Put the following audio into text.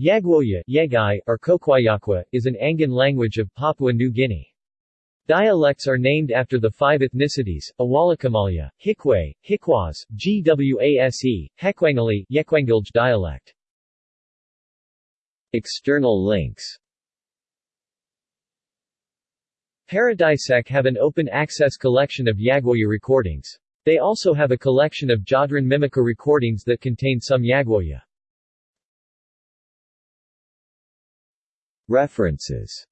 Yagwoya Yegai, or Kokwayakwa, is an Angan language of Papua New Guinea. Dialects are named after the five ethnicities, Awalakamalya, Hikwe, Hikwas, Gwase, Hekwangali, Yekwangilj dialect. External links Paradisec have an open-access collection of Yagwoya recordings. They also have a collection of Jadran Mimica recordings that contain some Yagwoya. References